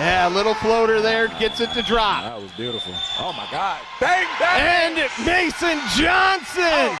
Yeah, a little floater there gets it to drop. That was beautiful. Oh my God. Bang, bang! And Mason Johnson